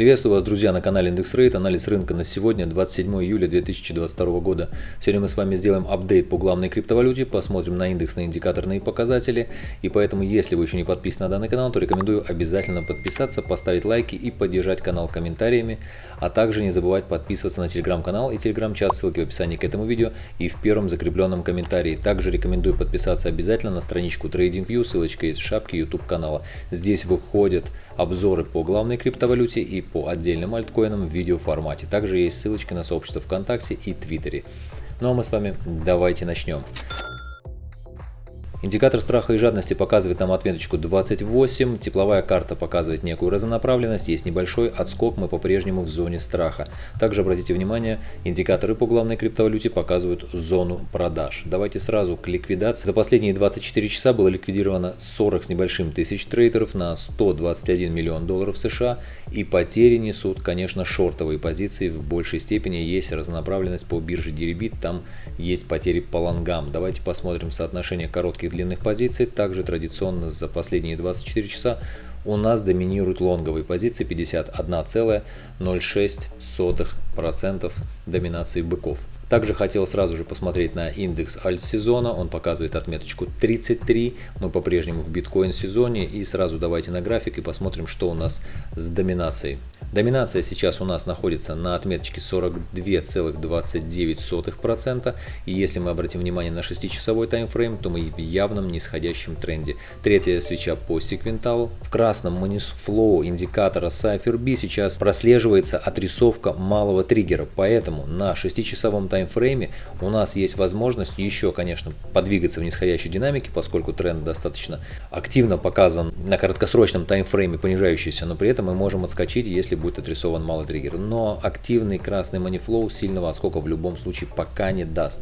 Приветствую вас, друзья, на канале Индекс Рейт. Анализ рынка на сегодня, 27 июля 2022 года. Сегодня мы с вами сделаем апдейт по главной криптовалюте, посмотрим на индекс, на индикаторные показатели. И поэтому, если вы еще не подписаны на данный канал, то рекомендую обязательно подписаться, поставить лайки и поддержать канал комментариями. А также не забывать подписываться на телеграм-канал и телеграм-чат, ссылки в описании к этому видео и в первом закрепленном комментарии. Также рекомендую подписаться обязательно на страничку TradingView, ссылочка есть в шапке YouTube канала. Здесь выходят обзоры по главной криптовалюте и по отдельным альткоинам в видеоформате. Также есть ссылочки на сообщество ВКонтакте и Твиттере. Ну а мы с вами давайте начнем. Индикатор страха и жадности показывает нам отметочку 28, тепловая карта показывает некую разнонаправленность, есть небольшой отскок, мы по-прежнему в зоне страха. Также обратите внимание, индикаторы по главной криптовалюте показывают зону продаж. Давайте сразу к ликвидации. За последние 24 часа было ликвидировано 40 с небольшим тысяч трейдеров на 121 миллион долларов США и потери несут, конечно, шортовые позиции в большей степени. Есть разнонаправленность по бирже Deribit, там есть потери по лонгам. Давайте посмотрим соотношение коротких длинных позиций. Также традиционно за последние 24 часа у нас доминируют лонговые позиции 51,06% доминации быков. Также хотел сразу же посмотреть на индекс альт-сезона, он показывает отметочку 33, мы по-прежнему в биткоин-сезоне и сразу давайте на график и посмотрим, что у нас с доминацией. Доминация сейчас у нас находится на отметочке 42,29%. И если мы обратим внимание на 6-часовой таймфрейм, то мы в явном нисходящем тренде. Третья свеча по секвенталу. В красном Flow индикатора Cypher B сейчас прослеживается отрисовка малого триггера. Поэтому на 6-часовом таймфрейме у нас есть возможность еще, конечно, подвигаться в нисходящей динамике, поскольку тренд достаточно активно показан на краткосрочном таймфрейме понижающийся, но при этом мы можем отскочить, если будет отрисован малый триггер. Но активный красный манифлоу сильного отскока в любом случае пока не даст.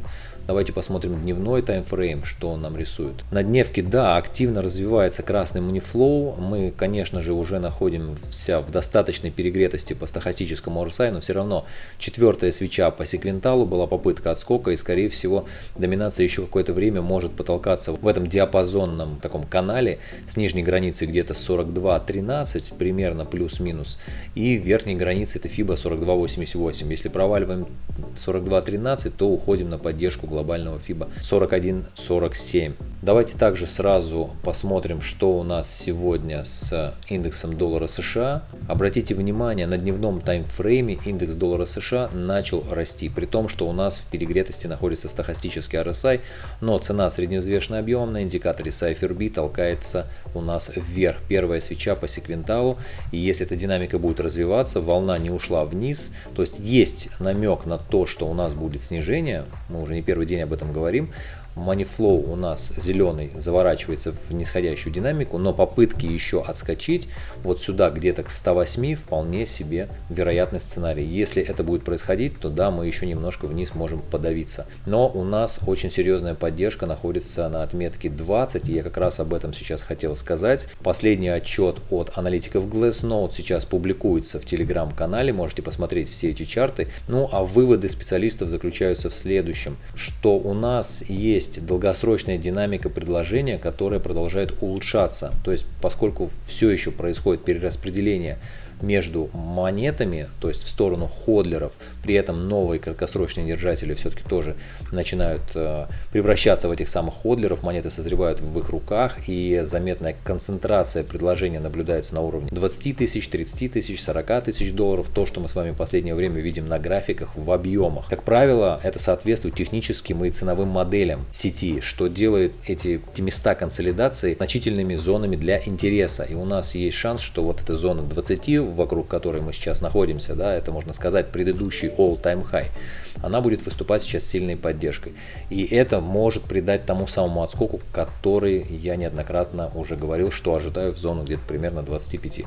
Давайте посмотрим дневной таймфрейм, что он нам рисует. На дневке, да, активно развивается красный манифлоу. Мы, конечно же, уже находимся в достаточной перегретости по стахастическому RSI, но все равно четвертая свеча по секвенталу была попытка отскока, и, скорее всего, доминация еще какое-то время может потолкаться в этом диапазонном таком канале с нижней границей где-то 42.13, примерно плюс-минус, и верхней границей это FIBA 42.88. Если проваливаем 42.13, то уходим на поддержку глобального FIBA 41.47. Давайте также сразу посмотрим, что у нас сегодня с индексом доллара США. Обратите внимание, на дневном таймфрейме индекс доллара США начал расти, при том, что у нас в перегретости находится стахастический RSI, но цена средневзвешенный объем на индикаторе Cypher толкается у нас вверх. Первая свеча по секвенталу, и если эта динамика будет развиваться, волна не ушла вниз, то есть есть намек на то, что у нас будет снижение, мы уже не первый день об этом говорим, Moneyflow у нас зеленый заворачивается в нисходящую динамику, но попытки еще отскочить вот сюда где-то к 108 вполне себе вероятный сценарий. Если это будет происходить, то да, мы еще немножко вниз можем подавиться. Но у нас очень серьезная поддержка находится на отметке 20, и я как раз об этом сейчас хотел сказать. Последний отчет от аналитиков Glassnode сейчас публикуется в телеграм-канале, можете посмотреть все эти чарты. Ну а выводы специалистов заключаются в следующем, что у нас есть есть долгосрочная динамика предложения, которая продолжает улучшаться. То есть, поскольку все еще происходит перераспределение между монетами, то есть в сторону ходлеров, при этом новые краткосрочные держатели все-таки тоже начинают э, превращаться в этих самых ходлеров, монеты созревают в их руках и заметная концентрация предложения наблюдается на уровне 20 тысяч, 30 тысяч, 40 тысяч долларов, то, что мы с вами в последнее время видим на графиках в объемах. Как правило, это соответствует техническим и ценовым моделям сети, что делает эти, эти места консолидации значительными зонами для интереса. И у нас есть шанс, что вот эта зона 20 вокруг которой мы сейчас находимся, да, это можно сказать предыдущий all-time high, она будет выступать сейчас сильной поддержкой. И это может придать тому самому отскоку, который я неоднократно уже говорил, что ожидаю в зону где-то примерно 25.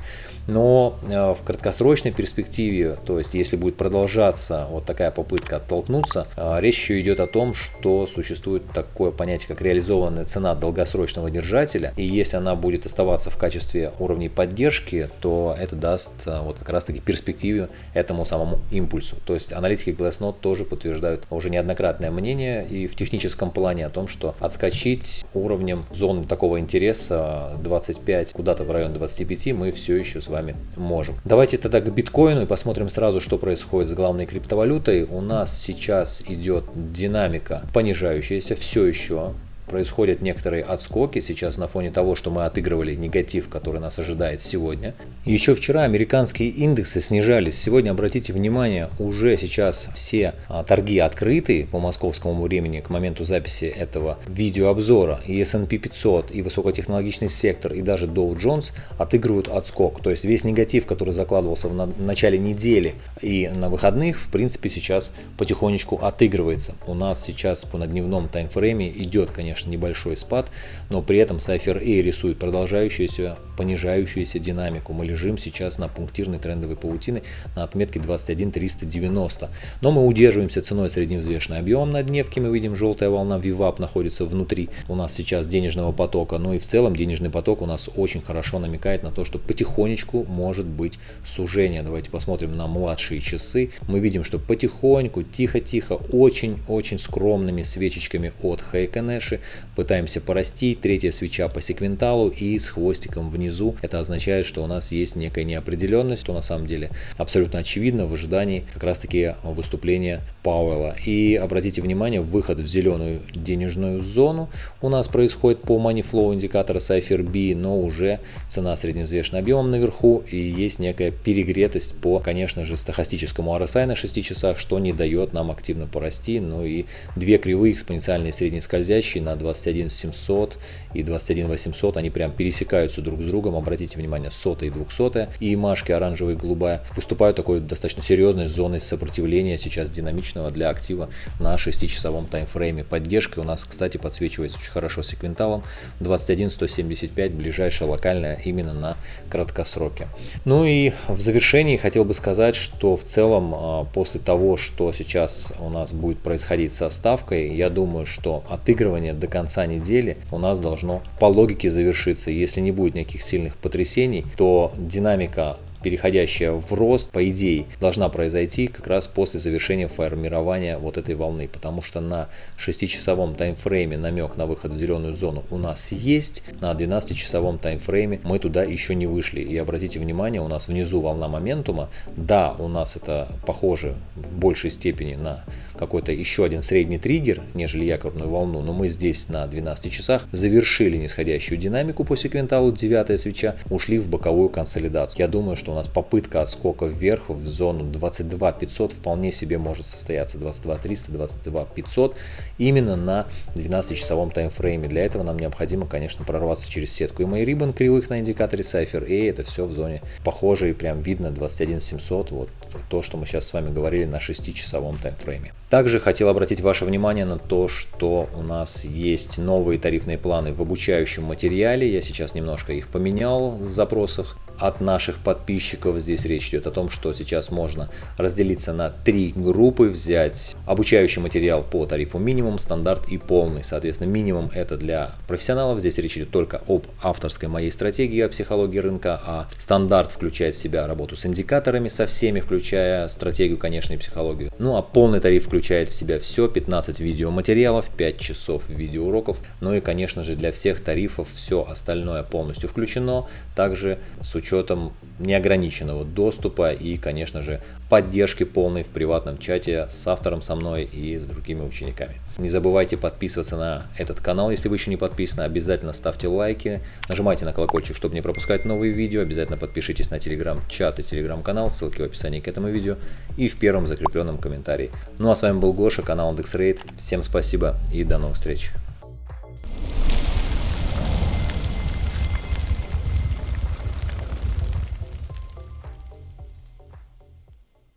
Но э, в краткосрочной перспективе, то есть если будет продолжаться вот такая попытка оттолкнуться, э, речь еще идет о том, что существует такое понятие, как реализованная цена долгосрочного держателя. И если она будет оставаться в качестве уровней поддержки, то это даст а, вот как раз таки перспективу этому самому импульсу. То есть аналитики Glassnode тоже подтверждают уже неоднократное мнение и в техническом плане о том, что отскочить уровнем зоны такого интереса 25 куда-то в район 25 мы все еще с вами можем. Давайте тогда к биткоину и посмотрим сразу, что происходит с главной криптовалютой. У нас сейчас идет динамика понижающаяся все еще происходят некоторые отскоки сейчас на фоне того, что мы отыгрывали негатив, который нас ожидает сегодня. Еще вчера американские индексы снижались. Сегодня, обратите внимание, уже сейчас все а, торги открыты по московскому времени к моменту записи этого видеообзора. И S&P 500, и высокотехнологичный сектор, и даже Dow Jones отыгрывают отскок. То есть весь негатив, который закладывался в начале недели и на выходных, в принципе, сейчас потихонечку отыгрывается. У нас сейчас по на дневном таймфрейме идет, конечно, конечно, небольшой спад, но при этом Cypher A рисует продолжающуюся понижающуюся динамику. Мы лежим сейчас на пунктирной трендовой паутины на отметке 21390. Но мы удерживаемся ценой средневзвешенный объем на дневке. Мы видим, желтая волна VWAP находится внутри у нас сейчас денежного потока. Но и в целом денежный поток у нас очень хорошо намекает на то, что потихонечку может быть сужение. Давайте посмотрим на младшие часы. Мы видим, что потихоньку, тихо-тихо, очень-очень скромными свечечками от Heikenэши пытаемся порастить, третья свеча по секвенталу и с хвостиком внизу. Это означает, что у нас есть некая неопределенность, что на самом деле абсолютно очевидно в ожидании как раз таки выступления Пауэлла. И обратите внимание, выход в зеленую денежную зону у нас происходит по money flow индикатора Cypher B, но уже цена средневзвешенным объемом наверху и есть некая перегретость по, конечно же, стахастическому RSI на 6 часах, что не дает нам активно порасти. Ну и две кривые экспоненциальные среднескользящие на 21 700 и 21 800, они прям пересекаются друг с другом, обратите внимание, сотая и двухсотая, и машки оранжевая и голубая выступают такой достаточно серьезной зоной сопротивления сейчас динамичного для актива на 6-часовом таймфрейме. Поддержка у нас, кстати, подсвечивается очень хорошо секвенталом 21 175, ближайшая локальная именно на краткосроке. Ну и в завершении хотел бы сказать, что в целом а, после того, что сейчас у нас будет происходить со ставкой, я думаю, что отыгрывание до конца недели у нас должно по логике завершиться. Если не будет никаких сильных потрясений, то динамика переходящая в рост, по идее, должна произойти как раз после завершения формирования вот этой волны, потому что на 6-часовом таймфрейме намек на выход в зеленую зону у нас есть, на 12-часовом таймфрейме мы туда еще не вышли. И обратите внимание, у нас внизу волна моментума, да, у нас это похоже в большей степени на какой-то еще один средний триггер, нежели якорную волну, но мы здесь на 12 часах завершили нисходящую динамику по секвенталу, 9 свеча, ушли в боковую консолидацию. Я думаю, что у нас попытка отскока вверх в зону 22 500 вполне себе может состояться 22 300, 22 500 именно на 12-часовом таймфрейме. Для этого нам необходимо, конечно, прорваться через сетку и мои рибан кривых на индикаторе Cypher A. Это все в зоне похожие, прям видно 21 700. Вот то, что мы сейчас с вами говорили на 6-часовом таймфрейме. Также хотел обратить ваше внимание на то, что у нас есть новые тарифные планы в обучающем материале. Я сейчас немножко их поменял в запросах от наших подписчиков. Здесь речь идет о том, что сейчас можно разделиться на три группы, взять обучающий материал по тарифу минимум, стандарт и полный. Соответственно, минимум это для профессионалов. Здесь речь идет только об авторской моей стратегии о психологии рынка, а стандарт включает в себя работу с индикаторами, со всеми, включая стратегию, конечно, и психологию. Ну а полный тариф включает в себя все, 15 видеоматериалов, 5 часов видеоуроков, ну и, конечно же, для всех тарифов все остальное полностью включено, также с учетом учетом неограниченного доступа и, конечно же, поддержки полной в приватном чате с автором со мной и с другими учениками. Не забывайте подписываться на этот канал, если вы еще не подписаны. Обязательно ставьте лайки, нажимайте на колокольчик, чтобы не пропускать новые видео. Обязательно подпишитесь на телеграм-чат и телеграм-канал, ссылки в описании к этому видео и в первом закрепленном комментарии. Ну а с вами был Гоша, канал IndexRate. Всем спасибо и до новых встреч.